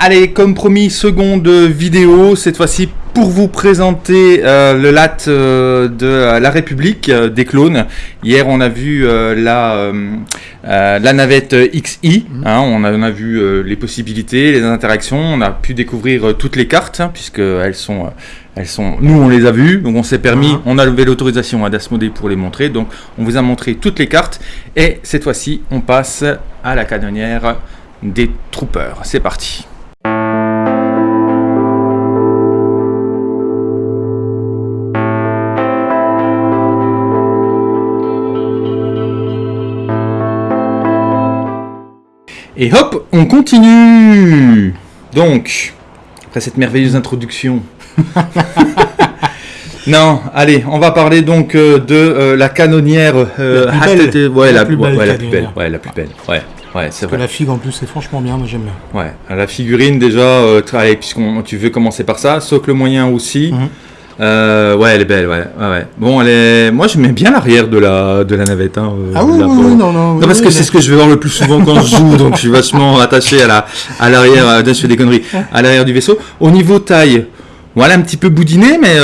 Allez, comme promis, seconde vidéo, cette fois-ci pour vous présenter euh, le LAT euh, de la République euh, des clones. Hier, on a vu la, la navette XI, mhm. hein, on, a, on, a, vu les possibilités, les interactions, on a pu découvrir toutes les cartes, hein, puisque elles sont, elles sont, nous on les a vues, donc on s'est permis, mhm. on a levé l'autorisation à Dasmodé pour les montrer, donc on vous a montré toutes les cartes, et cette fois-ci, on passe à la canonnière des troopers. C'est parti Et hop, on continue Donc, après cette merveilleuse introduction... non, allez, on va parler donc euh, de euh, la canonnière... Euh, la plus belle. Ouais, la, plus belle, ouais, la plus belle. Ouais, la plus belle. Ouais. Ouais, c'est vrai. la figue en plus, c'est franchement bien, moi j'aime bien. Ouais, la figurine déjà, puisqu'on tu veux commencer par ça, socle moyen aussi. Mhm. Euh, ouais, elle est belle, ouais. ouais, Bon, elle est... moi j'aime bien l'arrière de la, de la navette. Hein, euh, ah oui, oui, non, non. Non, parce que c'est ce que je vais voir le plus souvent quand je joue, donc je suis vachement attaché à la, à l'arrière, euh, je fais des conneries, à l'arrière du vaisseau. Au niveau taille, voilà, un petit peu boudiné, mais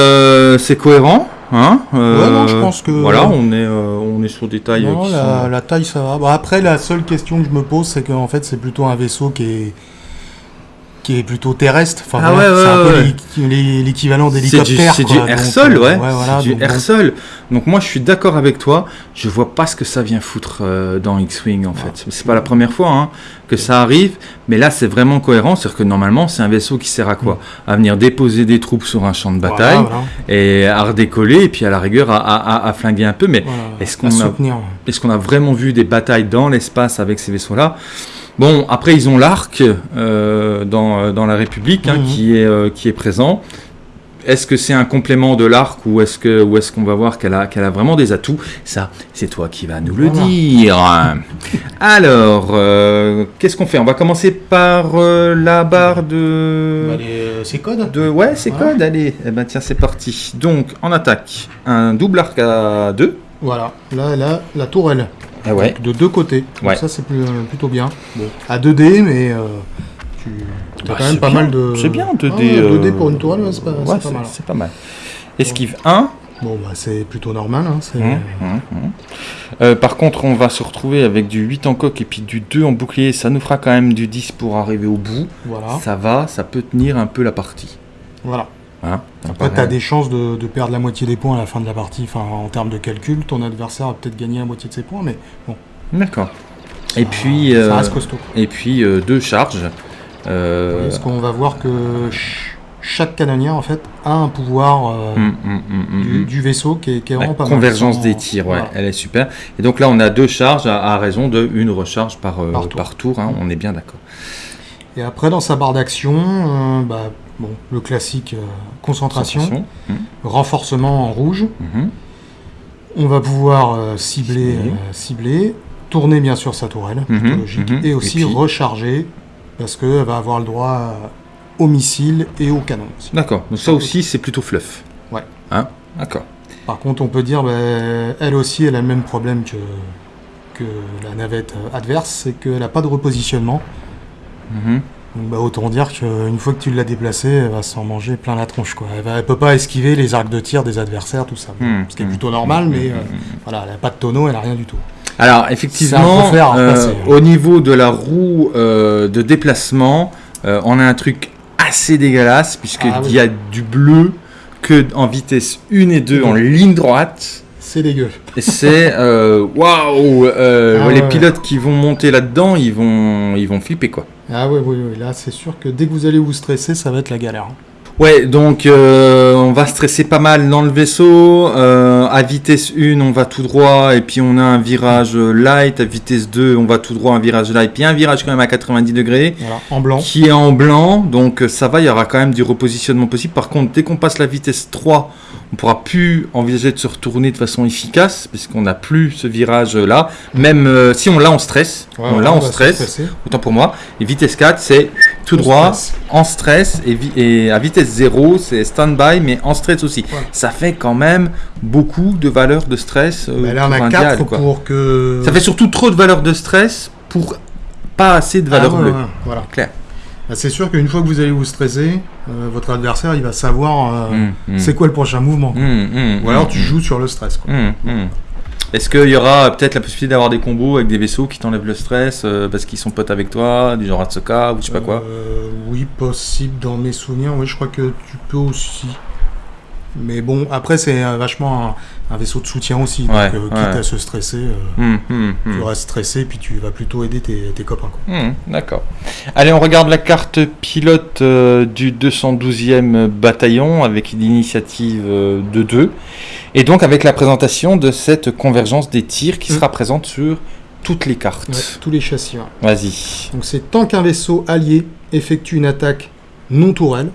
c'est cohérent. Hein ouais, non, je pense que. Voilà, on est, on est sur des tailles. Non, la, la, taille, ça va. Bon, après, la seule question que je me pose, c'est qu'en fait, c'est plutôt un vaisseau qui est qui est plutôt terrestre. Enfin, ah ouais, c'est un peu l'équivalent d'hélicoptère. C'est du, air-sol, ouais. c'est du air-sol. Donc moi, je suis d'accord avec toi. Je vois pas ce que ça vient foutre euh, dans X-Wing, en fait. C'est pas la première fois hein, que ça arrive, mais là, c'est vraiment cohérent. C'est-à-dire que normalement, c'est un vaisseau qui sert à quoi? Mm. À venir déposer des troupes sur un champ de bataille et à redécoller, et puis à la rigueur, à, à, flinguer un peu. Mais est-ce qu'on a, est qu'on a vraiment vu des batailles dans l'espace avec ces vaisseaux-là? Bon, après, ils ont l'arc euh, dans, euh, dans, la République hein, mhm. qui, est, euh, qui est présent. Est-ce que c'est un complément de l'arc ou est-ce qu'on est qu'on va voir qu'elle a, qu'elle a vraiment des atouts? Ça, c'est toi qui vas nous le dire. Alors, qu'est-ce qu'on fait? On va commencer par la barre de... Bah, c'est code de... Ouais, c'est code, allez. Eh ben, tiens, c'est parti. Donc, en attaque, un double arc à 2. Voilà, là, là, la tourelle. Ah de deux côtés. ça, c'est euh, plutôt bien. À 2D, mais euh, tu as bah, quand même pas mal de. C'est bien 2D. 2D pour une toile, c'est pas, mal. C'est pas mal. Esquive 1. Bon, bah, c'est plutôt normal. Hein, hum, hum, hum. Euh, par contre, on va se retrouver avec du 8 en coque et puis du 2 en bouclier. Ça nous fera quand même du 10 pour arriver au bout. Voilà. Ça va, ça peut tenir un peu la partie. Voilà. Hein Après, tu as des chances de, perdre la moitié des points à la fin de la partie. Enfin, en termes de calcul, ton adversaire a peut-être gagné la moitié de ses points, mais bon. D'accord. Et puis, ça euh, reste costaud. Et puis euh, deux charges. Euh... Parce qu'on va voir que chaque canonnière en fait a un pouvoir euh, hum, hum, hum, du, vaisseau qui est, vraiment pas Convergence des tirs, ouais, elle est super. Et donc là, on a deux charges à, raison de une recharge par, par tour. Hein, on est bien d'accord. Et après, dans sa barre d'action, bah, bon, le classique concentration, hmm. renforcement en rouge. Hmm. On va pouvoir euh, cibler, euh, cibler, tourner bien sûr sa tourelle, logique, et aussi recharger, parce qu'elle va avoir le droit au missile et au canon. D'accord, donc ça aussi c'est plutôt fluff. Ouais. Hein? D'accord. Par contre, on peut dire, ben, elle aussi, elle a le même problème que, que la navette adverse, c'est qu'elle n'a pas de repositionnement. Bah, autant dire qu'une fois que tu l'as déplacée, elle va s'en manger plein la tronche. Quoi. Elle, ne peut pas esquiver les arcs de tir des adversaires, tout ça. Hmm. ce qui est plutôt normal, mais euh, voilà, elle n'a pas de tonneau, elle n'a rien du tout. Alors, effectivement, euh, au niveau de la roue euh, de déplacement, on a un truc assez dégueulasse, puisqu'il ah y a du bleu que en vitesse 1 et 2 en ligne droite. C'est dégueu. C'est waouh ah Les pilotes qui vont monter là-dedans, ils vont, ils vont flipper quoi. Ah oui, oui, oui. Là, c'est sûr que dès que vous allez vous stresser, ça va être la galère. Ouais, donc euh, on va stresser pas mal dans le vaisseau. Euh, à vitesse 1, on va tout droit et puis on a un virage light. À vitesse 2, on va tout droit, un virage light. Puis un virage quand même à 90 degrés. Voilà, en blanc. Qui est en blanc, donc ça va, il y aura quand même du repositionnement possible. Par contre, dès qu'on passe la vitesse 3, on pourra plus envisager de se retourner de façon efficace puisqu'on n'a plus ce virage là. Même euh, si on l'a en stress, on l'a en stress, autant pour moi. Et vitesse 4, c'est tout droit, en stress et, et, à vitesse 0, c'est stand-by, mais en stress aussi. Ça fait quand même beaucoup de valeurs de stress. Euh, là, on a 4 pour que. Ça fait surtout trop de valeurs de stress pour pas assez de valeurs ah, bleues. Voilà. Clair. bah, c'est sûr qu'une fois que vous allez vous stresser, euh, votre adversaire il va savoir euh, mm, mm. c'est quoi le prochain mouvement. Ou alors tu joues sur le stress. Est-ce qu'il y aura peut-être la possibilité d'avoir des combos avec des vaisseaux qui t'enlèvent le stress parce qu'ils sont potes avec toi, du genre Atsuka ou je sais pas quoi? Oui, possible dans mes souvenirs. Oui, je crois que tu peux aussi. Mais bon, après, c'est vachement un, vaisseau de soutien aussi. donc, euh, quitte à se stresser, euh, hum, hum. tu restes stressé, puis tu vas plutôt aider tes, copains. D'accord. Allez, on regarde la carte pilote euh, du 212e bataillon avec l'initiative de 2. Et donc, avec la présentation de cette convergence des tirs qui sera présente sur toutes les cartes. tous les châssis. Vas-y. Donc, c'est tant qu'un vaisseau allié effectue une attaque non tourelle.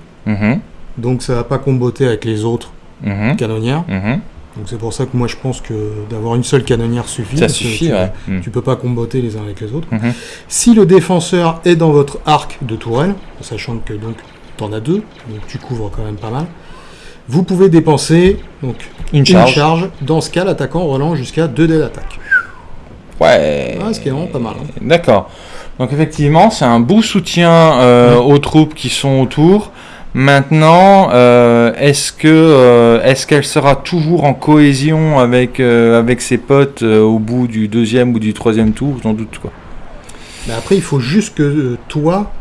Mhm donc ça va pas comboter avec les autres mhm. canonnières. Mhm. Donc c'est pour ça que moi je pense que d'avoir une seule canonnière suffit. Ça suffit, tu, ouais. Mhm. peux pas comboter les uns avec les autres. Si le défenseur est dans votre arc de tourelle, sachant que donc tu en as deux, donc tu couvres quand même pas mal, vous pouvez dépenser donc une charge. Dans ce cas, l'attaquant relance jusqu'à 2 dés d'attaque. Ouais. Ce qui est vraiment pas mal. Hein. D'accord. Donc effectivement, c'est un beau soutien euh, aux troupes qui sont autour. Maintenant, euh, est-ce que euh, est-ce qu'elle sera toujours en cohésion avec euh, avec ses potes au bout du deuxième ou du troisième tour? J'en doute quoi. Mais après, il faut juste que toi,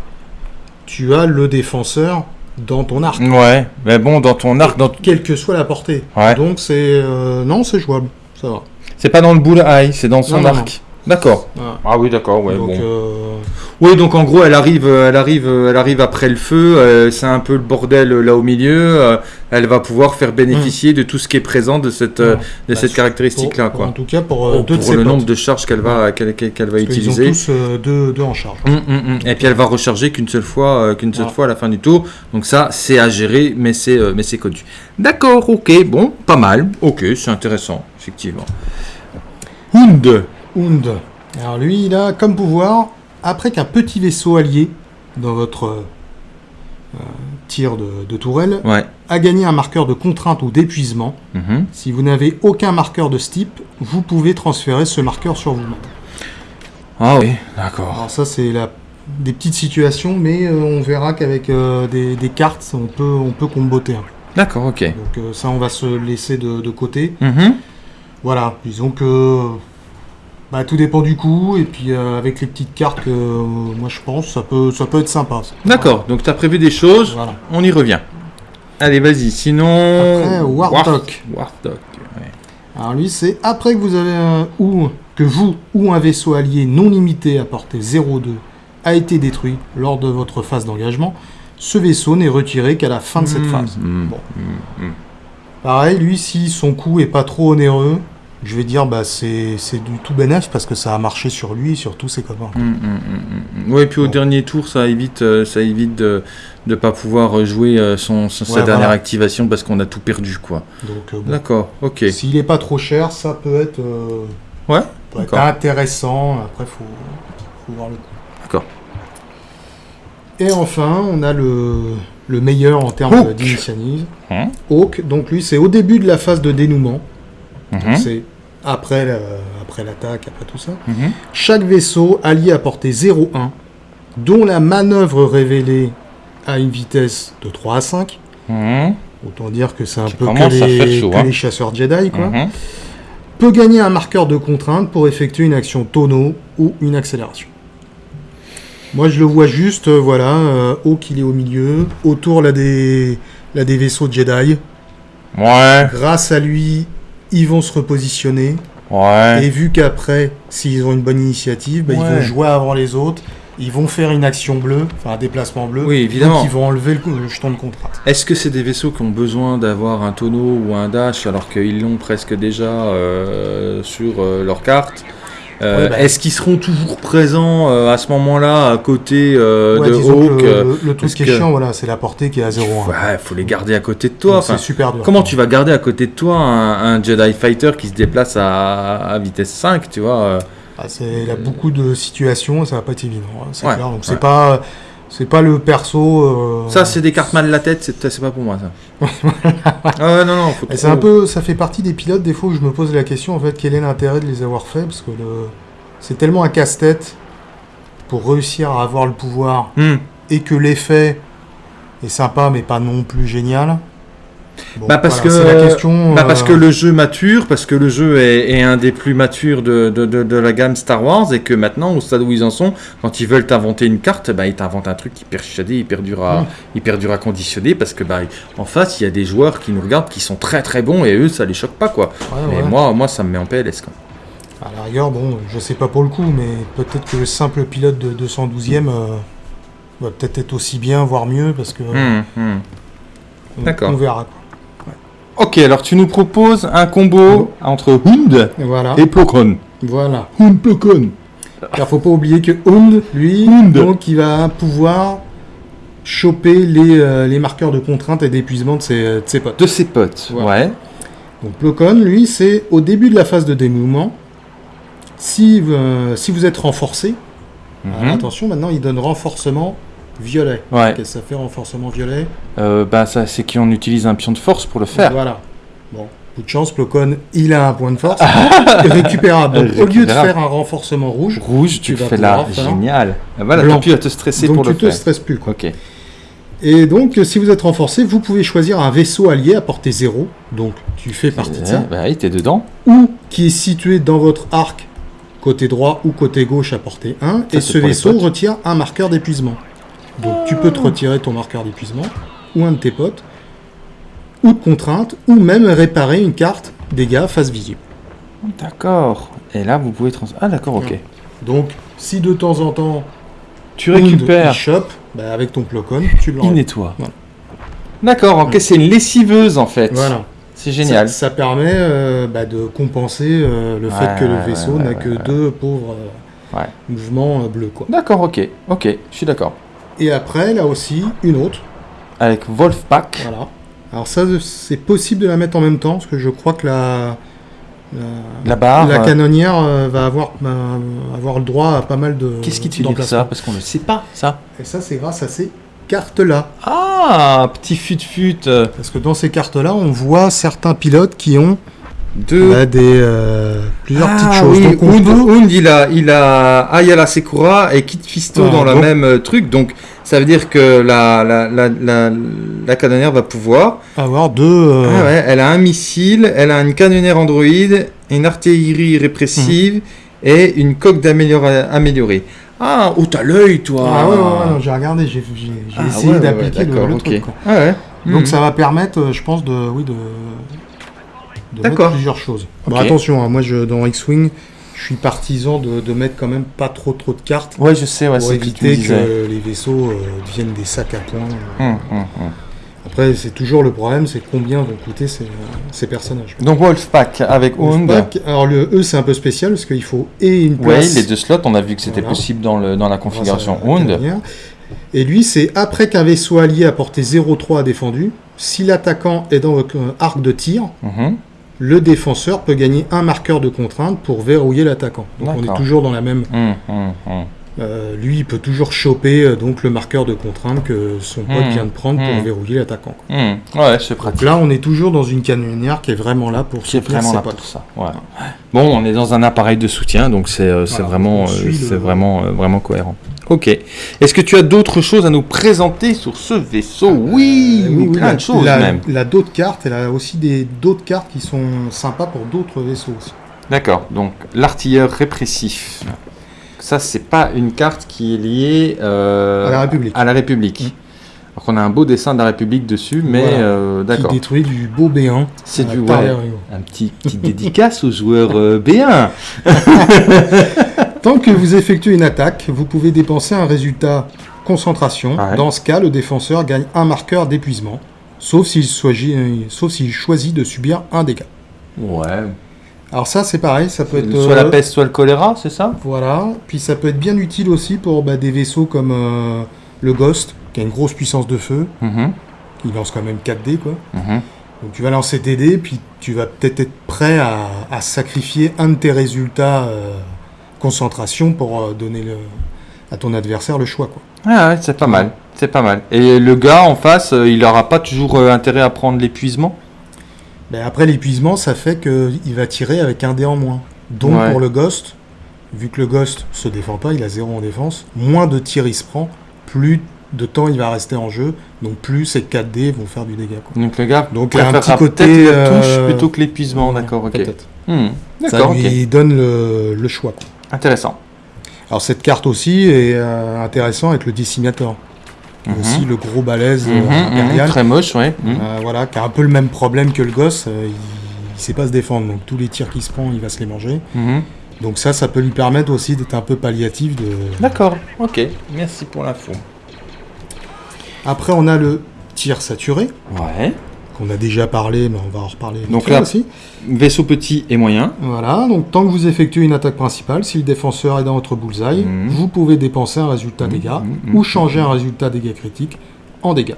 tu as le défenseur dans ton arc. Ouais, mais bon, dans ton arc, dans quelle que soit la portée. Donc c'est non, c'est jouable, ça va. C'est pas dans le boule c'est dans son arc. D'accord. Ah oui, d'accord. Ouais, bon. Euh, oui, donc en gros, elle arrive, elle arrive, elle arrive après le feu. Euh, c'est un peu le bordel euh, là au milieu. elle va pouvoir faire bénéficier de tout ce qui est présent de cette, de bah, cette caractéristique-là, quoi. En tout cas, pour, oh, le nombre de charges qu'elle va, qu'elle, va utiliser. Ils tous deux, deux, en charge. Hum, hum, hum. Et puis elle va recharger qu'une seule fois, qu'une seule fois à la fin du tour. Donc ça, c'est à gérer, mais c'est, mais c'est connu. D'accord, ok, bon, pas mal. Ok, c'est intéressant, effectivement. Hund. Alors lui, il a comme pouvoir, après qu'un petit vaisseau allié dans votre euh, tir de, tourelle a gagné un marqueur de contrainte ou d'épuisement, mhm. si vous n'avez aucun marqueur de ce type, vous pouvez transférer ce marqueur sur vous-même. Ah oui, d'accord. Alors ça, c'est la des petites situations, mais euh, on verra qu'avec euh, des, cartes, on peut, on peut comboter un peu. D'accord, ok. Donc ça, on va se laisser de, côté. Mhm. Voilà, disons que bah, tout dépend du coup, et puis euh, avec les petites cartes euh, moi je pense, ça peut, ça peut être sympa. D'accord, donc tu as prévu des choses, on y revient. Allez, vas-y, sinon. Après, Warthog. Alors lui, c'est après que vous avez un, ou que vous ou un vaisseau allié non limité à portée 0,2 a été détruit lors de votre phase d'engagement, ce vaisseau n'est retiré qu'à la fin de cette mmh, phase. Mmh, mmh, Pareil, lui, si son coup est pas trop onéreux, je vais dire bah c'est du tout bénéf parce que ça a marché sur lui et sur tous ses copains. Hum, hum, hum, oui, et puis au dernier tour, ça évite, euh, ça évite de ne pas pouvoir jouer euh, son, sa dernière activation parce qu'on a tout perdu. quoi. Euh, D'accord, ok. S'il n'est pas trop cher, ça peut être, ouais, intéressant. Après, il faut, faut, voir le coup. D'accord. Et enfin, on a le, le meilleur en termes d'initiative. Hein? Hawk, donc lui, c'est au début de la phase de dénouement. Mhm. C'est après, après l'attaque, après tout ça. Mhm. Chaque vaisseau allié à portée 0,1, dont la manœuvre révélée a une vitesse de 3 à 5. Mhm. Autant dire que c'est un peu que les, hein. les, chasseurs Jedi, quoi. Peut gagner un marqueur de contrainte pour effectuer une action tonneau ou une accélération. Moi, je le vois juste, euh, voilà, euh, haut qu'il est au milieu, autour là des, là, des vaisseaux Jedi. Ouais. Grâce à lui, ils vont se repositionner. Ouais. Et vu qu'après, s'ils ont une bonne initiative, bah, ils vont jouer avant les autres. Ils vont faire une action bleue, enfin un déplacement bleu. Oui, évidemment. Donc ils vont enlever le, jeton de contrat. Est-ce que c'est des vaisseaux qui ont besoin d'avoir un tonneau ou un dash alors qu'ils l'ont presque déjà euh, sur euh, leur carte? Euh, bah. Est-ce qu'ils seront toujours présents euh, à ce moment-là à côté euh, de Hawk Le, le truc qui est chiant, voilà, c'est la portée qui est à 0,1. Ouais, faut les garder à côté de toi. c'est super dur. Comment tu vas garder à côté de toi un, Jedi Fighter qui se déplace à, vitesse 5, tu vois ah, Il a beaucoup de situations, ça va pas être évident. Hein, c'est clair. Donc c'est pas c'est pas le perso. Euh, ça, c'est des cartes mal la tête, c'est pas pour moi ça. ah non, non, C'est un peu, ça fait partie des pilotes des fois où je me pose la question en fait, quel est l'intérêt de les avoir faits parce que le... c'est tellement un casse-tête pour réussir à avoir le pouvoir. Hmm. et que l'effet est sympa mais pas non plus génial, bah parce que la question, bah parce que le jeu mature, parce que le jeu est, un des plus matures de, de, de, la gamme Star Wars et que maintenant au stade où ils en sont, quand ils veulent t'inventer une carte, bah ils t'inventent un truc hyper dur à, hyper dur à conditionner parce que bah en face il y a des joueurs qui nous regardent qui sont très très bons et eux ça les choque pas quoi. mais moi moi ça me met en PLS quoi. À la rigueur, bon, je sais pas pour le coup, mais peut-être que le simple pilote de 212e euh, va peut-être être aussi bien, voire mieux, parce que. Hum. D'accord. On verra. Ok, alors tu nous proposes un combo entre Hund et Plokon. Voilà. Hund Plokon. Car faut pas oublier que Hund, lui, donc il va pouvoir choper les, euh, les marqueurs de contrainte et d'épuisement de ses, ses, potes. De ses potes, ouais. Donc Plokon, lui, c'est au début de la phase de démouvement. Si, euh, si vous êtes renforcé, mhm. attention, maintenant il donne renforcement Violet. Ouais. Qu'est-ce que ça fait renforcement violet euh, bah, ça, C'est qu'on utilise un pion de force pour le faire. Voilà. Bon, coup de chance, Plocon, il a un point de force récupérable. Donc, au lieu de faire un renforcement rouge, rouge, tu, fais là. Génial. Ah, voilà, t'as plus à te stresser pour le faire. Donc, tu te stresses plus. Ok. Et donc, si vous êtes renforcé, vous pouvez choisir un vaisseau allié à portée 0. Donc, tu fais partie de ça. Bah oui, t'es dedans. Ou qui est situé dans votre arc, côté droit ou côté gauche à portée 1. et ce vaisseau retire un marqueur d'épuisement. Donc tu peux te retirer ton marqueur d'épuisement, ou un de tes potes, ou de contrainte, ou même réparer une carte dégâts face visible. D'accord. Et là, vous pouvez trans... Ah d'accord, ok. Donc, si de temps en temps tu récupères, shop, bah, avec ton plocon, tu le Il nettoie. D'accord, ok, c'est une lessiveuse en fait. Voilà. C'est génial. Ça, permet euh, bah, de compenser euh, le fait que le vaisseau n'a que deux pauvres euh, mouvements bleus. D'accord, ok, ok, je suis d'accord. Et après, là aussi, une autre. Avec Wolfpack. Voilà. Alors ça, c'est possible de la mettre en même temps, parce que je crois que la... La, barre, la euh, canonnière euh, va avoir, avoir le droit à pas mal de. Qu'est-ce qui te dit ça Parce qu'on ne sait pas, ça. Et ça, c'est grâce à ces cartes-là. Ah, petit fut-fut. Parce que dans ces cartes-là, on voit certains pilotes qui ont de... Bah, des, euh, plusieurs petites ah choses. Oui, il a, il a Ayala Sekura et Kit Fisto dans le même euh, truc. Donc, ça veut dire que la, la, la, la, la canonnière va pouvoir avoir deux. Euh, ah ouais, elle a un missile, elle a une canonnière Android, une artillerie répressive mhm. et une coque améliorée. Ah, oh, t'as l'œil, toi Ah ouais, ouais, j'ai regardé, j'ai ah essayé d'appliquer le, truc. Ah Donc, mhm. ça va permettre, je pense, de, oui, de, D'accord. plusieurs choses. attention, hein, moi je, dans X-Wing, je suis partisan de, mettre quand même pas trop trop de cartes. Ouais, je sais, ouais, pour éviter que, les vaisseaux euh, deviennent des sacs à points. Hum, hum, hum. Après, c'est toujours le problème, c'est combien vont coûter ces, ces personnages. Donc Wolfpack avec Wolfpack, alors le E c'est un peu spécial parce qu'il faut et une place. Oui, les deux slots, on a vu que c'était possible dans, le, dans la configuration Hound. Et lui, c'est après qu'un vaisseau allié à portée 0,3 a défendu, si l'attaquant est dans votre arc de tir, le défenseur peut gagner un marqueur de contrainte pour verrouiller l'attaquant. Donc on est toujours dans la même. Hum, hum, hum. Euh, lui, il peut toujours choper euh, donc le marqueur de contrainte que son pote vient de prendre pour verrouiller l'attaquant. Ouais, c'est pratique. là, on est toujours dans une canonnière qui est vraiment là pour qui vraiment là pour ça. Bon, on est dans un appareil de soutien, donc c'est euh, vraiment, c'est vraiment, vraiment cohérent. Ok. Est-ce que tu as d'autres choses à nous présenter sur ce vaisseau Oui, oui, plein de choses même. Il a d'autres cartes, elle a aussi d'autres cartes qui sont sympas pour d'autres vaisseaux aussi. D'accord, donc l'artilleur répressif. Ça, c'est pas une carte qui est liée euh, à la République. À la République. Mm. Alors qu'on a un beau dessin de la République dessus, mais euh, d'accord. Qui détruit du beau B1. C'est du ouais, un petit, petit dédicace aux joueurs euh, B1. Tant que vous effectuez une attaque, vous pouvez dépenser un résultat concentration. Dans ce cas, le défenseur gagne un marqueur d'épuisement, sauf s'il choisit de subir un dégât. Ouais. Alors ça, c'est pareil, ça peut être... Soit la euh, peste, soit le choléra, c'est ça? Voilà. Puis ça peut être bien utile aussi pour bah, des vaisseaux comme euh, le Ghost, qui a une grosse puissance de feu. Mm-hmm. Il lance quand même 4 dés, quoi. Mm-hmm. Donc tu vas lancer tes dés, puis tu vas peut-être être prêt à, sacrifier un de tes résultats euh, concentration pour euh, donner le, à ton adversaire le choix. Quoi. Ah ouais, c'est pas mal. C'est pas mal. Et le gars en face, euh, il n'aura pas toujours euh, intérêt à prendre l'épuisement? Ben Après, l'épuisement, ça fait qu'il va tirer avec un dé en moins. Donc pour le Ghost, vu que le Ghost se défend pas, il a zéro en défense, moins de tirs il se prend, plus de temps il va rester en jeu. Donc plus ces 4D vont faire du dégât. Donc le gars, donc un petit côté touche plutôt que l'épuisement, d'accord, ok. Hmm, Ça lui donne le, choix. Intéressant. Alors cette carte aussi est euh, intéressante avec le décimateur. Mhm. Aussi le gros balèze euh, mhm, mhm, impérial. très moche, oui. voilà, qui a un peu le même problème que le gosse. il, ne sait pas se défendre, donc tous les tirs qu'il se prend, il va se les manger. Donc ça, ça peut lui permettre aussi d'être un peu palliatif de... D'accord, ok, merci pour l'info. Après, on a le tir saturé. Ouais. Qu'on a déjà parlé, mais on va en reparler donc là, aussi. Vaisseau petit et moyen. Voilà, donc tant que vous effectuez une attaque principale, si le défenseur est dans votre bullseye, mhm. vous pouvez dépenser un résultat mhm, dégâts mhm, ou changer un résultat dégâts critiques en dégâts.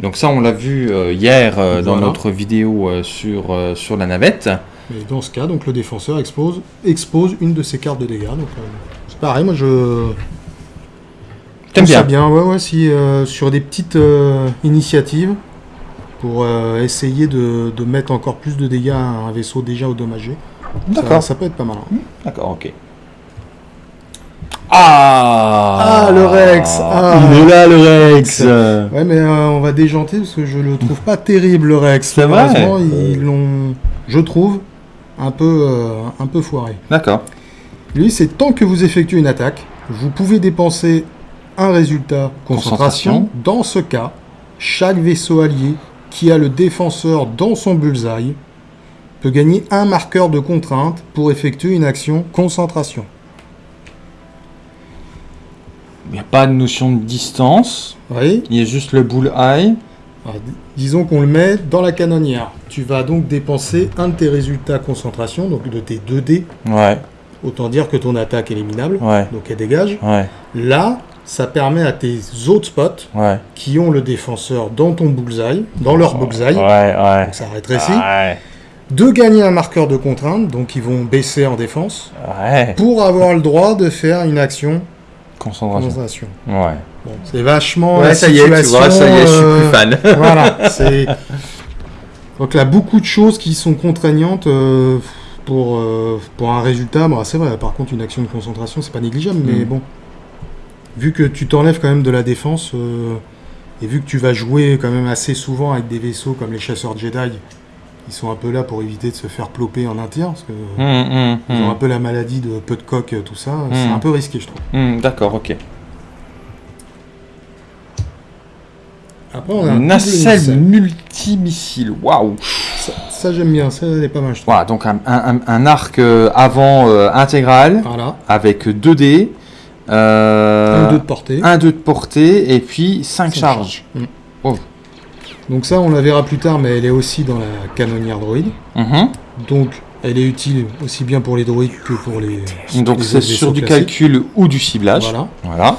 Donc ça, on l'a vu euh, hier euh, dans notre vidéo euh, sur, sur la navette. Et dans ce cas, donc le défenseur expose, expose une de ses cartes de dégâts. Donc c'est pareil, moi je T'aimes bien bien, ouais, ouais, si sur des petites initiatives pour euh, essayer de, mettre encore plus de dégâts à un vaisseau déjà endommagé. D'accord. Ça, peut être pas mal. Hein. D'accord, ok. Ah, ah le Rex ah. Il est là le Rex Ouais mais on va déjanter parce que je le trouve pas terrible le Rex. C'est vrai ils l'ont, je trouve, un peu, un peu foiré. D'accord. Lui c'est tant que vous effectuez une attaque, vous pouvez dépenser un résultat concentration. Dans ce cas, chaque vaisseau allié qui a le défenseur dans son bullseye peut gagner un marqueur de contrainte pour effectuer une action concentration. Il n'y a pas de notion de distance. Oui. Il y a juste le bullseye. disons qu'on le met dans la canonnière. Tu vas donc dépenser un de tes résultats concentration, donc de tes 2 dés. Ouais. Autant dire que ton attaque est éliminable. Ouais. Donc elle dégage. Ouais. Là, ça permet à tes autres spots qui ont le défenseur dans ton bullseye, dans leur bullseye, donc ça rétrécit, de gagner un marqueur de contrainte, donc ils vont baisser en défense, pour avoir le droit de faire une action concentration. Ouais. Bon, c'est vachement ouais, ça y est, tu vois, ça y est, je suis plus fan. Euh, voilà, c'est donc là beaucoup de choses qui sont contraignantes euh, pour euh, pour un résultat. Bon, c'est vrai. Par contre, une action de concentration, c'est pas négligeable, mais mm. bon vu que tu t'enlèves quand même de la défense, euh, et vu que tu vas jouer quand même assez souvent avec des vaisseaux comme les chasseurs Jedi, ils sont un peu là pour éviter de se faire ploper en un tir, parce que mmh, mmh, ils ont un peu la maladie de peu de coque, tout ça, c'est un peu risqué je trouve. D'accord, ok. Après, on a un nacelle multimissile, waouh Ça, j'aime bien, ça est pas mal je trouve. Voilà, donc un, arc euh, avant euh, intégral, voilà. avec 2 dés, euh, un 2 de portée. Un 2 de portée et puis 5 charges. Oh. Donc ça, on la verra plus tard, mais elle est aussi dans la canonnière droïde. Mhm. Donc, elle est utile aussi bien pour les droïdes que pour les. Donc c'est sur du calcul ou du ciblage. Voilà. voilà.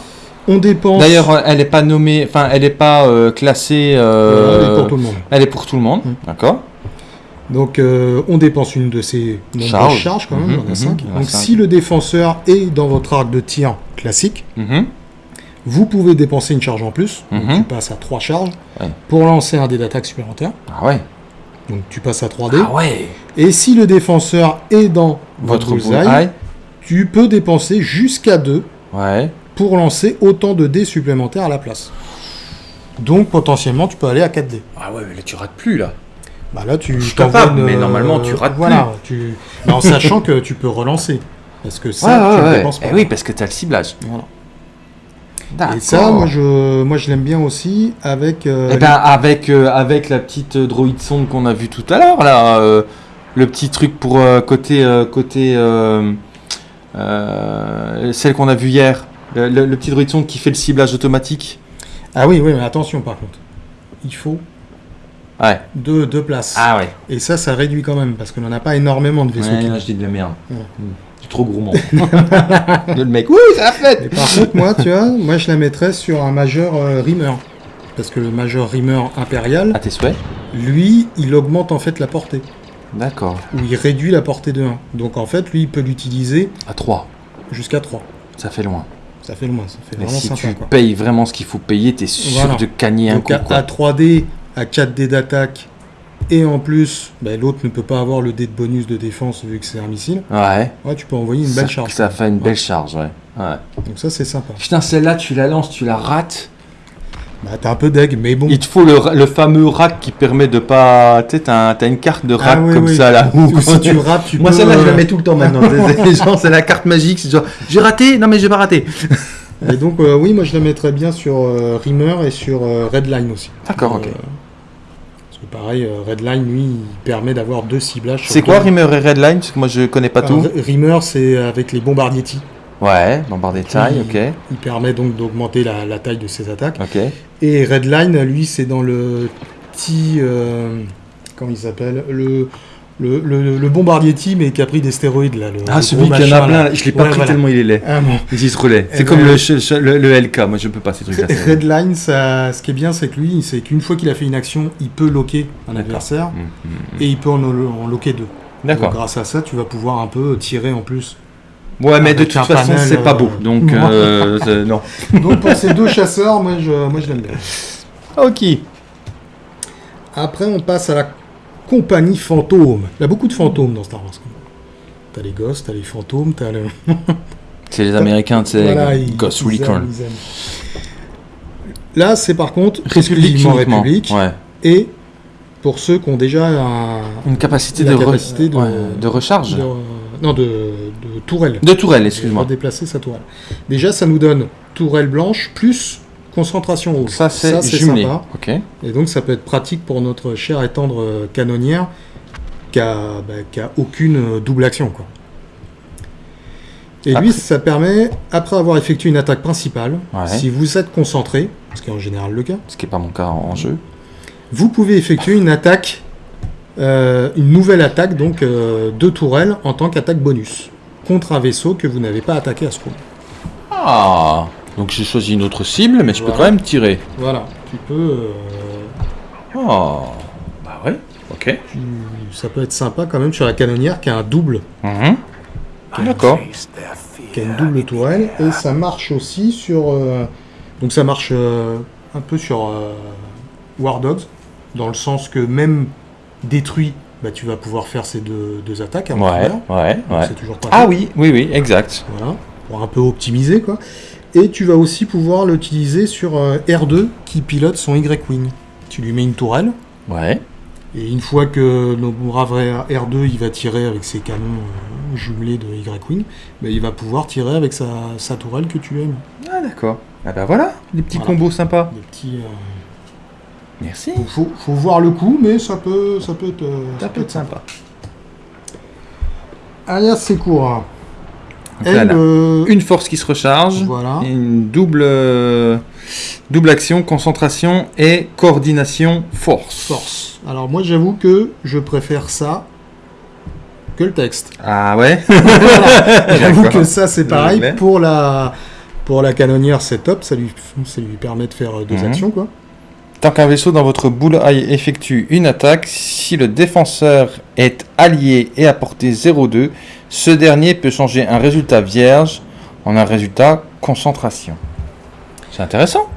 On dépense. D'ailleurs, elle n'est pas nommée, enfin, elle n'est pas euh, classée. Euh, elle est pour tout le monde. Elle est pour tout le monde, mm. d'accord. Donc euh, on dépense une de ces charges, charges quand même, on a 5. Donc si le défenseur est dans votre arc de tir classique, mhm. vous pouvez dépenser une charge en plus, donc mhm. tu passes à 3 charges, pour lancer un dé d'attaque supplémentaire. Ah ouais Donc tu passes à 3 dés. Ah ouais Et si le défenseur est dans votre bullseye, tu peux dépenser jusqu'à 2 ouais. pour lancer autant de dés supplémentaires à la place. Donc potentiellement tu peux aller à 4 dés. Ah ouais mais là tu rates plus là bah là, tu je capable, mais normalement tu rates voilà, Tu... en sachant que tu peux relancer. Parce que ça, tu ne pas. Eh oui, parce que tu as le ciblage. Et ça, moi je, moi je l'aime bien aussi avec. Euh, eh ben, avec, euh, avec la petite droïde sonde qu'on a vue tout à l'heure là, euh, le petit truc pour côté côté celle qu'on a vue hier, le, le, petit droïde sonde qui fait le ciblage automatique. Ah oui, oui, mais attention par contre, il faut Ouais. Deux, deux places. Ah ouais. Et ça, ça réduit quand même, parce qu'on n'en a pas énormément de vaisseaux. Ouais, là, je dis de la merde. C'est trop gourmand. le mec, oui, ça a fait Par contre, moi, tu vois, moi, je la mettrais sur un majeur euh, Rimmer. Parce que le majeur Rimmer impérial... À tes souhaits Lui, il augmente en fait la portée. D'accord. Ou il réduit la portée de 1. Donc en fait, lui, il peut l'utiliser... À 3. Jusqu'à 3. Ça fait loin. Ça fait loin, ça fait vraiment si tu payes vraiment ce qu'il faut payer, t'es sûr de gagner un coup. À, à 3D, à 4 dés d'attaque, et en plus, bah, l'autre ne peut pas avoir le dé de bonus de défense vu que c'est un missile. Ouais. Ouais, tu peux envoyer une belle charge. Ça fait une belle charge, ouais. Donc ça, c'est sympa. Putain, celle-là, tu la lances, tu la rates. Bah, t'es un peu deg, mais bon. Il te faut le, fameux rack qui permet de pas. Tu sais, t'as une carte de rack ah comme ça là. si tu rates, tu Moi, celle-là, je la mets tout le temps maintenant. c'est la carte magique. C'est genre, j'ai raté, non mais j'ai pas raté. et donc, euh, oui, moi je la mettrais bien sur euh, Rimmer et sur euh, Redline aussi. D'accord, ok. Pareil, Redline, lui, il permet d'avoir deux ciblages. C'est quoi Rimmer et Redline? Parce que moi je connais pas tout. Rimmer, c'est avec les bombardiers Ouais, bombardier taille, ok. Il permet donc d'augmenter la, taille de ses attaques. Ok. Et Redline, lui, c'est dans le petit. comment il s'appelle? Le, le, le, bombardier team mais qui a pris des stéroïdes là. ah, celui qui en a plein, je l'ai pas pris tellement il est laid. Ah, bon. Il se relais. C'est eh comme ben, le, le, LK, moi je peux pas ces trucs-là. Redline, ça, ce qui est bien, c'est que lui, c'est qu'une fois qu'il a fait une action, il peut loquer un adversaire mmh, mmh, mmh. et il peut en, en loquer deux. D'accord. Grâce à ça, tu vas pouvoir un peu tirer en plus. Ouais, mais de toute façon, c'est pas beau. Euh, donc, euh, non. donc pour ces deux chasseurs, moi je, moi, je l'aime bien. Ok. Après, on passe à la compagnie fantôme. Il y a beaucoup de fantômes dans Star Wars. T'as les ghosts, t'as les fantômes, t'as le... C'est les Américains, c'est Ghost Recon. Là, c'est par contre République, République. Ouais. Et pour ceux qui ont déjà une capacité, de, de, recharge. non, de, tourelle. De tourelle, excuse-moi. déplacer sa tourelle. Déjà, ça nous donne tourelle blanche plus concentration rouge. Ça, c'est sympa. Ok. Et donc, ça peut être pratique pour notre chère et tendre euh, canonnière qui a, bah, aucune euh, double action. Quoi. Et lui, ça permet, après avoir effectué une attaque principale, si vous êtes concentré, ce qui est en général le cas, ce qui n'est pas mon cas en, jeu, vous pouvez effectuer une attaque, euh, une nouvelle attaque donc de tourelle en tant qu'attaque bonus contre un vaisseau que vous n'avez pas attaqué à ce moment. Ah donc j'ai choisi une autre cible, mais je peux quand même tirer. Voilà, tu peux. Euh, oh, bah ouais, ok. Ça peut être sympa quand même sur la canonnière qui a un double. Mhm. D'accord. Qui a une double tourelle et ça marche aussi sur. Euh, donc ça marche euh, un peu sur War Dogs, dans le sens que même détruit, bah, tu vas pouvoir faire ces deux, attaques. ouais, ouais, ouais. C'est toujours pas Ah oui, oui, oui, exact. Voilà, pour un peu optimiser quoi. Et tu vas aussi pouvoir l'utiliser sur euh, R2 qui pilote son Y-Wing. Tu lui mets une tourelle. Ouais. Et une fois que nos brave R2 il va tirer avec ses canons euh, jumelés de Y-Wing, ben, il va pouvoir tirer avec sa, tourelle que tu aimes. Ah d'accord. Ah bah voilà, des petits combos sympas. Des petits. Euh, Merci. Faut, faut, voir le coup, mais ça peut, ça peut être, ça, peut être sympa. Alias Sekura. Euh, une force qui se recharge, une double, euh, double action, concentration et coordination force. Force. Alors moi j'avoue que je préfère ça que le texte. Ah ouais? J'avoue que ça c'est pareil. Pour la, pour la canonnière c'est top, ça lui, ça lui permet de faire deux mhm. actions quoi. Tant qu'un vaisseau dans votre boule effectue une attaque, si le défenseur est allié et à portée 0,2, ce dernier peut changer un résultat vierge en un résultat concentration. C'est intéressant.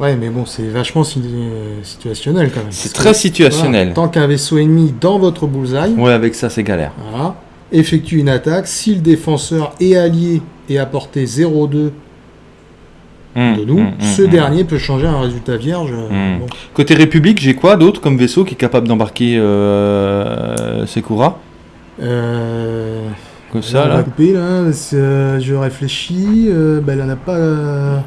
Ouais, mais bon, c'est vachement situationnel quand même. C'est très situationnel. tant qu'un vaisseau ennemi dans votre bullseye. Ouais, avec ça, c'est galère. Voilà. Effectue une attaque. Si le défenseur est allié et à portée 0,2 hum, de nous, hum, hum, ce dernier peut changer un résultat vierge. Côté République, j'ai quoi d'autre comme vaisseau qui est capable d'embarquer euh, Sekura euh, Comme ça, là? Euh, je réfléchis. Euh, ben, elle en a pas. Euh,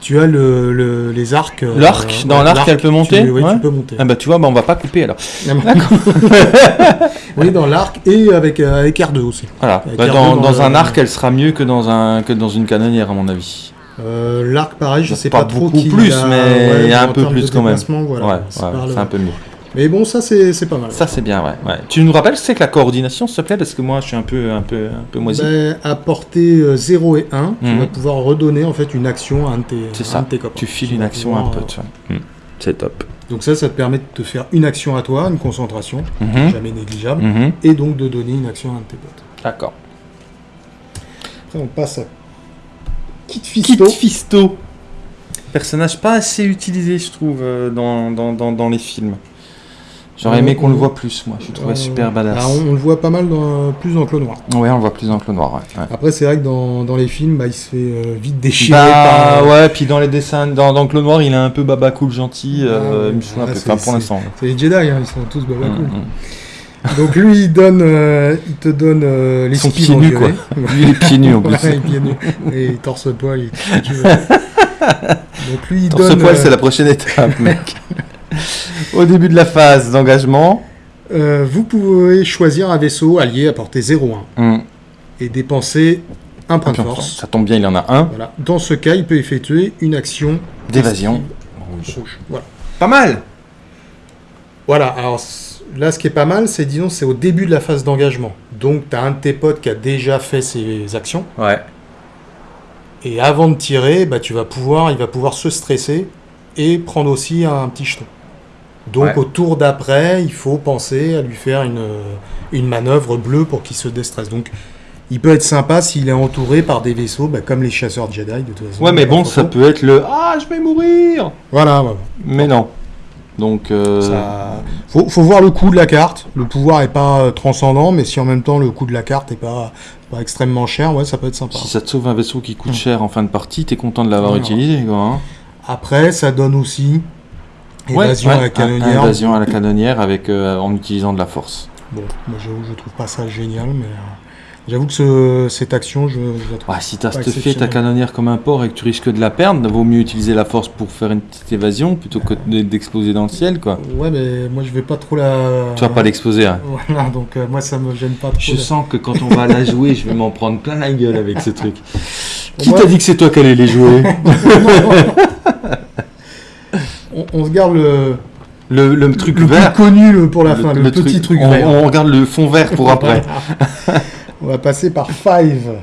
tu as le, les arcs. L'arc? Dans l'arc, elle peut monter? Oui, tu peux monter. Ah bah tu vois, bah, on va pas couper alors. oui, dans l'arc et avec, avec R2 aussi. Voilà. Bah, dans, dans, un arc, elle sera mieux que dans, un, que dans une canonnière, à mon avis. L'arc, pareil, je sais pas, trop beaucoup plus, mais il y a un peu plus quand même. ouais, c'est un peu lourd. Mais bon, ça c'est pas mal. Ça c'est bien, ouais. Tu nous rappelles c'est que la coordination, s'il te plaît, parce que moi je suis un peu, un peu, un peu moisi. Ben, à portée 0 et 1, tu mhm. vas pouvoir redonner en fait une action à un de tes, C'est ça. Tu files une action à un pote. Euh, mhm. C'est top. Donc ça, ça te permet de te faire une action à toi, une concentration, mhm. jamais négligeable, et donc de donner une action à un de tes potes. D'accord. Après, on passe à Kit Fisto. Kit Fisto. Personnage pas assez utilisé, je trouve, euh, dans, dans, dans, dans les films. J'aurais aimé qu'on le voit plus, moi. Je trouvais super badass. Ah, on, le voit pas mal dans, plus dans Clos Noir. Ouais, on le voit plus dans Clos Noir. Après, c'est vrai que dans, dans, les films, bah, il se fait euh, vite déchirer. Bah, ouais, puis dans les dessins, dans, dans Clos Noir, il est un peu baba cool gentil. Euh, un peu. Enfin, pour l'instant. C'est les Jedi, hein, ils sont tous baba cool. Mm, mm. Donc lui, il donne, euh, il te donne les Son pieds nus, quoi. lui, il est pieds nus en plus. Ouais, pieds nus. Et il torse poil. Donc lui, il torse poil, c'est la prochaine étape, mec. Au début de la phase d'engagement. Euh, vous pouvez choisir un vaisseau allié à portée 0,1 hmm. et dépenser un point de force. Ça tombe bien, il en a un. Dans ce cas, il peut effectuer une action d'évasion. Pas mal Voilà, alors là, ce qui est pas mal, c'est disons, c'est au début de la phase d'engagement. Donc, tu as un de tes potes qui a déjà fait ses actions. Ouais. Et avant de tirer, bah, tu vas pouvoir, il va pouvoir se stresser et prendre aussi un petit jeton. Donc au tour d'après, il faut penser à lui faire une, une manœuvre bleue pour qu'il se déstresse. Donc il peut être sympa s'il est entouré par des vaisseaux, bah, comme les chasseurs Jedi de toute façon. Ouais, mais bon, ça peut être le Ah, je vais mourir Voilà. Mais non. Donc. Euh... Faut, faut, voir le coût de la carte. Le pouvoir est pas euh, transcendant, mais si en même temps le coût de la carte est pas, pas extrêmement cher, ouais, ça peut être sympa. Si ça te sauve un vaisseau qui coûte cher en fin de partie, t'es content de l'avoir utilisé, quoi. Hein. Après, ça donne aussi Évasion à la canonnière. Évasion à la canonnière avec, euh, en utilisant de la force. Bon, moi j'avoue, je trouve pas ça génial, mais euh, j'avoue que cette action, je, la trouve. Ouais, si t'as stuffé ta canonnière comme un porc et que tu risques de la perdre, vaut mieux utiliser la force pour faire une petite évasion plutôt que d'exploser dans le ciel, quoi. Ouais, mais moi je vais pas trop la. Tu vas pas l'exploser, hein. Voilà, donc euh, moi ça me gêne pas trop. Je sens que quand on va la jouer, je vais m'en prendre plein la gueule avec ce truc. Qui t'a dit que c'est toi qui allais les jouer? On, on se garde le le, le truc vert. Plus connu pour la fin, le, petit truc, on, vert. On regarde le fond vert pour après. On va passer par Five.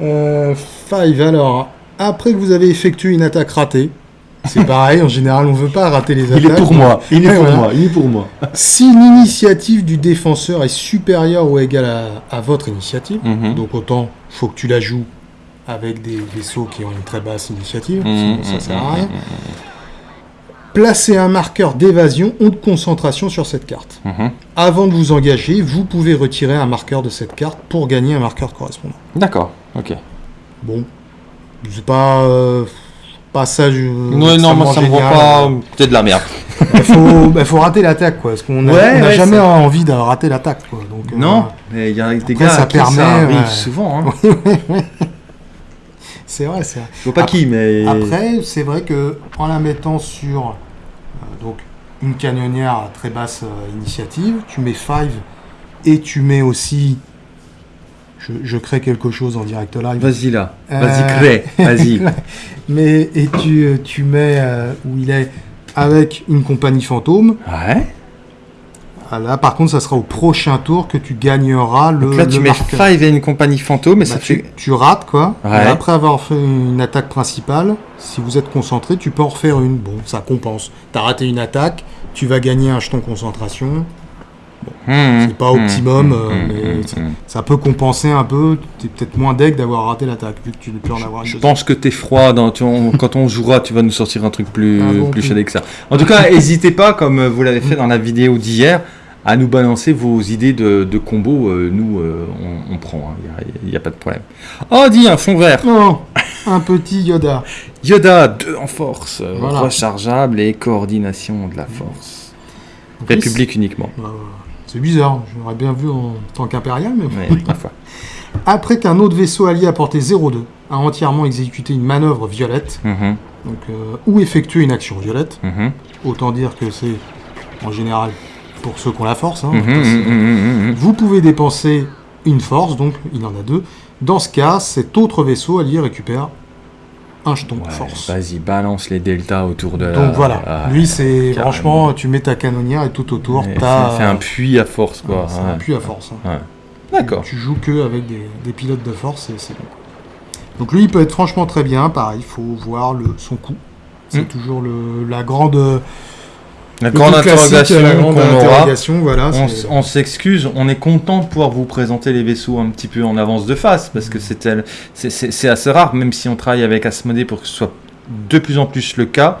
Euh, five, alors, après que vous avez effectué une attaque ratée, c'est pareil, en général, on ne veut pas rater les attaques. Il est pour moi, il est pour moi, il est pour moi. Si l'initiative du défenseur est supérieure ou égale à, votre initiative, mhm. donc autant faut que tu la joues avec des vaisseaux qui ont une très basse initiative, mhm, sinon ça sert à mhm, rien. Placez un marqueur d'évasion ou de concentration sur cette carte. Mhm. Avant de vous engager, vous pouvez retirer un marqueur de cette carte pour gagner un marqueur correspondant. D'accord, ok. Bon, c'est pas euh, pas ça. non, non, moi ça me voit pas. Peut-être de la merde. Il faut, bah, faut rater l'attaque, quoi. Parce qu'on n'a jamais envie de rater l'attaque, quoi. Donc, euh, non, mais il y a des gars ça permet, ça arrive souvent. Hein. C'est vrai, c'est vrai. Je vois pas qui, mais. Après, c'est vrai que en la mettant sur euh, donc une canonnière à très basse euh, initiative, tu mets 5 et tu mets aussi. Je, crée quelque chose en direct live. Vas-y là, vas-y euh, crée, vas-y. mais et tu, tu mets où il est avec une compagnie fantôme. Ouais. Ah, là, par contre, ça sera au prochain tour que tu gagneras le. Donc là, tu mets 5 et une compagnie fantôme, et bah, ça tu, fait. Tu rates, quoi. Et après avoir fait une attaque principale, si vous êtes concentré, tu peux en refaire une. Bon, ça compense. Tu as raté une attaque, tu vas gagner un jeton concentration. Bon, mmh, c'est pas mmh, optimum, mmh, euh, mais ça, peut compenser un peu. Tu es peut-être moins deg d'avoir raté l'attaque, vu que tu ne peux en avoir Je, je pense que tu es froid. Dans, quand on jouera, tu vas nous sortir un truc plus, ah plus que ça. En tout cas, n'hésitez pas, comme vous l'avez fait dans la vidéo d'hier, à nous balancer vos idées de, de combos. Euh, nous, euh, on, prend, il hein, n'y a, pas de problème. Oh, dis un fond vert. Non, un petit Yoda. Yoda, 2 en force, euh, rechargeable et coordination de la force. République uniquement. C'est bizarre, j'aurais bien vu en tant qu'impérial, mais Après qu'un autre vaisseau allié à portée 0,2 a entièrement exécuté une manœuvre violette, mhm. donc, ou effectué une action violette, mhm. autant dire que c'est en général pour ceux qui ont la force. Hein, mhm, mhm, mhm, vous pouvez dépenser une force, donc il en a deux. Dans ce cas, cet autre vaisseau allié récupère un jeton de force. Vas-y, balance les deltas autour de Donc voilà, ah, lui c'est franchement, tu mets ta canonnière et tout autour, t'as... C'est un puits à force quoi. c'est un puits à force. Hein. D'accord. Tu joues que avec des, pilotes de force et c'est bon. Donc lui il peut être franchement très bien, pareil, il faut voir le, son coup. C'est toujours le, la grande la grande interrogation Voilà, on, s'excuse, on est content de pouvoir vous présenter les vaisseaux un petit peu en avance de face, parce que c'est assez rare, même si on travaille avec Asmodée pour que ce soit de plus en plus le cas.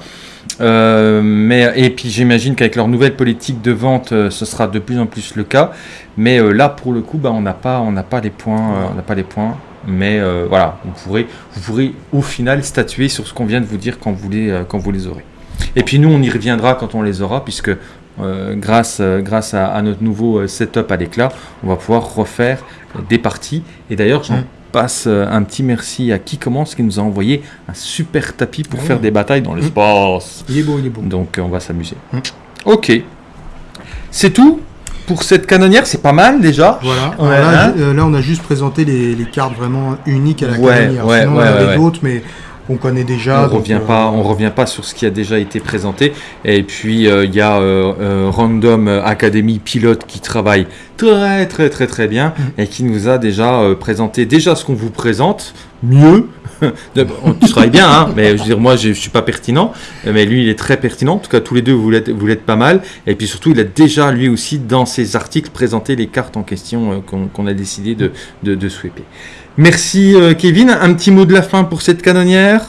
mais, et puis j'imagine qu'avec leur nouvelle politique de vente, ce sera de plus en plus le cas. Mais là, pour le coup, bah, on n'a pas, on n'a pas les points, on n'a pas les points. Mais voilà, vous pourrez, vous pourrez au final statuer sur ce qu'on vient de vous dire quand vous les, quand vous les aurez. Et puis nous, on y reviendra quand on les aura, puisque euh, grâce, euh, grâce à, notre nouveau euh, setup à l'éclat, on va pouvoir refaire des parties. Et d'ailleurs, j'en mm. passe un petit merci à qui commence, qui nous a envoyé un super tapis pour faire des batailles dans l'espace. Il est beau, il est beau. Donc on va s'amuser. Mm. Ok. C'est tout pour cette canonnière, c'est pas mal déjà. Voilà. là, on a juste présenté les, cartes vraiment uniques à la canonnière. Ouais, Sinon, on avait d'autres, mais on connaît déjà. On revient pas, euh, on revient pas sur ce qui a déjà été présenté. Et puis euh, il y a euh, Random Academy Pilote qui travaille très très très très bien mm. et qui nous a déjà présenté déjà ce qu'on vous présente mieux. tu travailles bien, hein, mais je veux dire, moi, je, ne suis pas pertinent, mais lui, il est très pertinent. En tout cas, tous les deux, vous l'êtes, pas mal. Et puis surtout, il a déjà, lui aussi, dans ses articles, présenté les cartes en question qu'on, a décidé de, de, de sweeper. Merci euh, Kevin. Un petit mot de la fin pour cette canonnière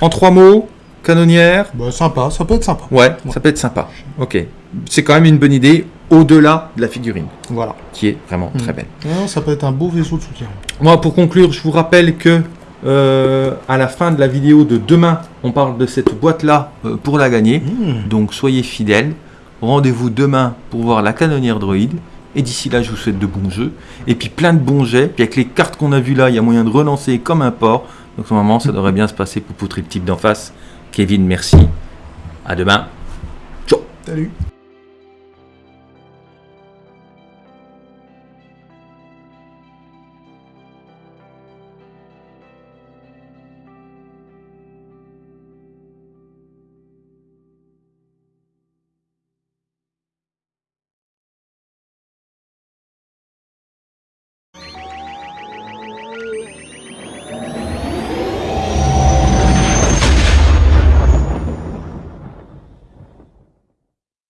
En trois mots Canonnière bah, Sympa, ça peut être sympa. Ouais, ça peut être sympa. Ok. C'est quand même une bonne idée au-delà de la figurine. Voilà. Qui est vraiment très mm. belle. ça peut être un beau vaisseau de soutien. Moi, pour conclure, je vous rappelle que euh, à la fin de la vidéo de demain, on parle de cette boîte-là euh, pour la gagner. Mm. Donc soyez fidèles. Rendez-vous demain pour voir la canonnière droïde. Et d'ici là, je vous souhaite de bons jeux. Et puis plein de bons jets. Puis avec les cartes qu'on a vues là, il y a moyen de relancer comme un port. Donc normalement, ça devrait bien se passer pour le type d'en face. Kevin, merci. À demain. Ciao. Salut.